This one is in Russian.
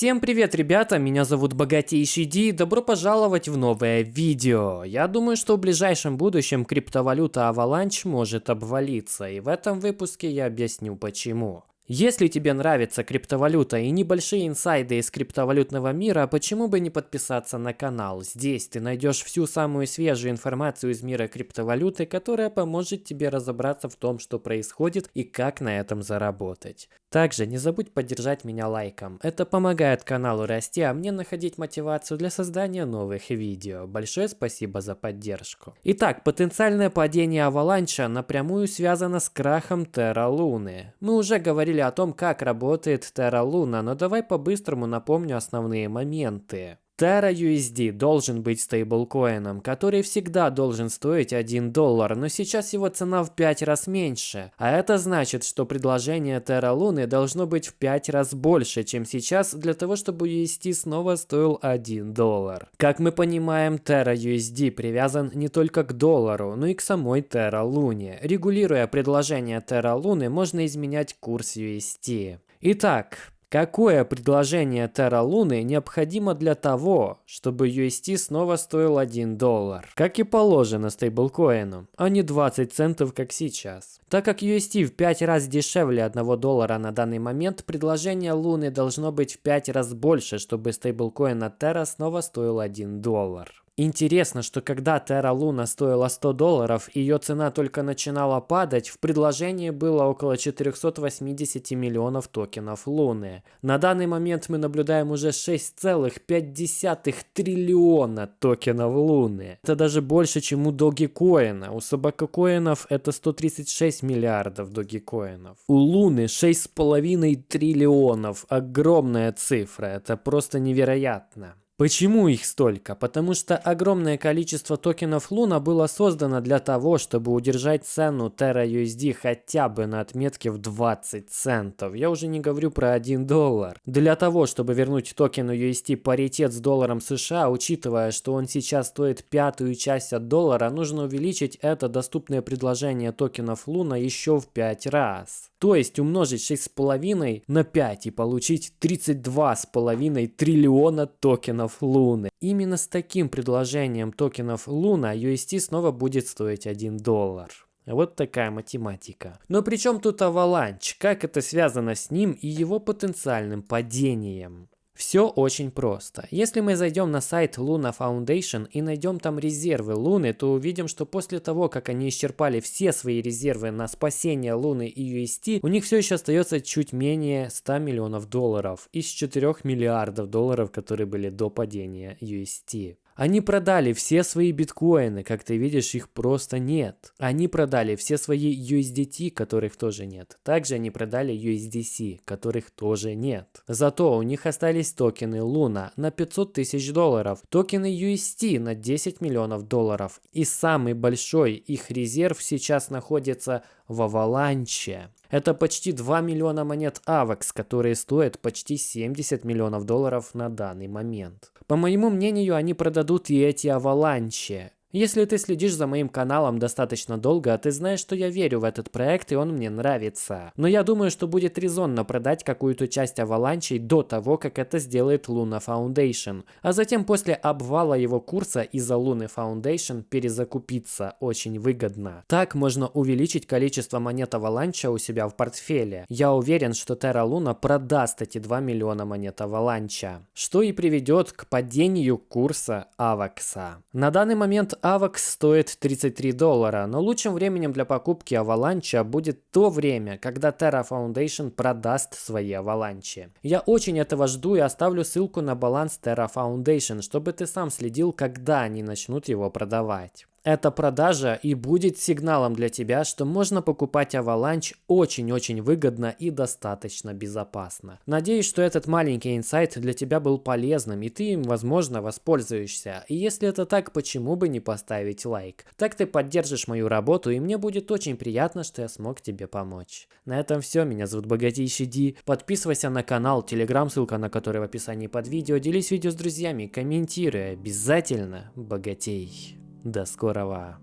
Всем привет, ребята, меня зовут Богатейший Ди, добро пожаловать в новое видео. Я думаю, что в ближайшем будущем криптовалюта Avalanche может обвалиться, и в этом выпуске я объясню почему. Если тебе нравится криптовалюта и небольшие инсайды из криптовалютного мира, почему бы не подписаться на канал? Здесь ты найдешь всю самую свежую информацию из мира криптовалюты, которая поможет тебе разобраться в том, что происходит и как на этом заработать. Также не забудь поддержать меня лайком. Это помогает каналу расти, а мне находить мотивацию для создания новых видео. Большое спасибо за поддержку. Итак, потенциальное падение Аваланча напрямую связано с крахом Терра Луны. Мы уже говорили о том, как работает Terra Luna, но давай по-быстрому напомню основные моменты. Terra USD должен быть стейблкоином, который всегда должен стоить 1 доллар, но сейчас его цена в 5 раз меньше. А это значит, что предложение Terra Luna должно быть в 5 раз больше, чем сейчас, для того, чтобы USD снова стоил 1 доллар. Как мы понимаем, Terra USD привязан не только к доллару, но и к самой Terra Luna. Регулируя предложение Terra Luna, можно изменять курс USD. Итак, Какое предложение Terra Луны необходимо для того, чтобы UST снова стоил 1 доллар, как и положено стейблкоину, а не 20 центов, как сейчас? Так как UST в 5 раз дешевле 1 доллара на данный момент, предложение Луны должно быть в 5 раз больше, чтобы стейблкоин от Terra снова стоил 1 доллар. Интересно, что когда Terra Luna стоила 100 долларов, ее цена только начинала падать, в предложении было около 480 миллионов токенов Луны. На данный момент мы наблюдаем уже 6,5 триллиона токенов Луны. Это даже больше, чем у Dogecoin. У собакокоинов это 136 миллиардов Dogecoinов. У Луны 6,5 триллионов. Огромная цифра. Это просто невероятно. Почему их столько? Потому что огромное количество токенов Луна было создано для того, чтобы удержать цену Terra USD хотя бы на отметке в 20 центов. Я уже не говорю про 1 доллар. Для того, чтобы вернуть токену USD паритет с долларом США, учитывая, что он сейчас стоит пятую часть от доллара, нужно увеличить это доступное предложение токенов Луна еще в 5 раз. То есть умножить 6,5 на 5 и получить 32,5 триллиона токенов Луны. Именно с таким предложением токенов Луна UST снова будет стоить 1 доллар. Вот такая математика. Но при чем тут Avalanche? Как это связано с ним и его потенциальным падением? Все очень просто. Если мы зайдем на сайт Luna Foundation и найдем там резервы Луны, то увидим, что после того, как они исчерпали все свои резервы на спасение Луны и UST, у них все еще остается чуть менее 100 миллионов долларов из 4 миллиардов долларов, которые были до падения UST. Они продали все свои биткоины, как ты видишь, их просто нет. Они продали все свои USDT, которых тоже нет. Также они продали USDC, которых тоже нет. Зато у них остались токены Luna на 500 тысяч долларов, токены UST на 10 миллионов долларов. И самый большой их резерв сейчас находится в Аваланче. Это почти 2 миллиона монет AVAX, которые стоят почти 70 миллионов долларов на данный момент. По моему мнению, они продадут и эти аваланчи. Если ты следишь за моим каналом достаточно долго, ты знаешь, что я верю в этот проект и он мне нравится. Но я думаю, что будет резонно продать какую-то часть аваланчей до того, как это сделает Luna Foundation. А затем после обвала его курса из-за Luna Foundation перезакупиться очень выгодно. Так можно увеличить количество монет аваланча у себя в портфеле. Я уверен, что Terra Luna продаст эти 2 миллиона монет аваланча. Что и приведет к падению курса Авакса. На данный момент AVAX стоит 33 доллара, но лучшим временем для покупки Avalanche будет то время, когда Terra Foundation продаст свои Avalanche. Я очень этого жду и оставлю ссылку на баланс Terra Foundation, чтобы ты сам следил, когда они начнут его продавать. Эта продажа и будет сигналом для тебя, что можно покупать Avalanche очень-очень выгодно и достаточно безопасно. Надеюсь, что этот маленький инсайт для тебя был полезным и ты им, возможно, воспользуешься. И если это так, почему бы не поставить лайк? Так ты поддержишь мою работу и мне будет очень приятно, что я смог тебе помочь. На этом все, меня зовут Богатейший Ди. Подписывайся на канал, телеграм, ссылка на который в описании под видео. Делись видео с друзьями, комментируй, обязательно богатей. До скорого!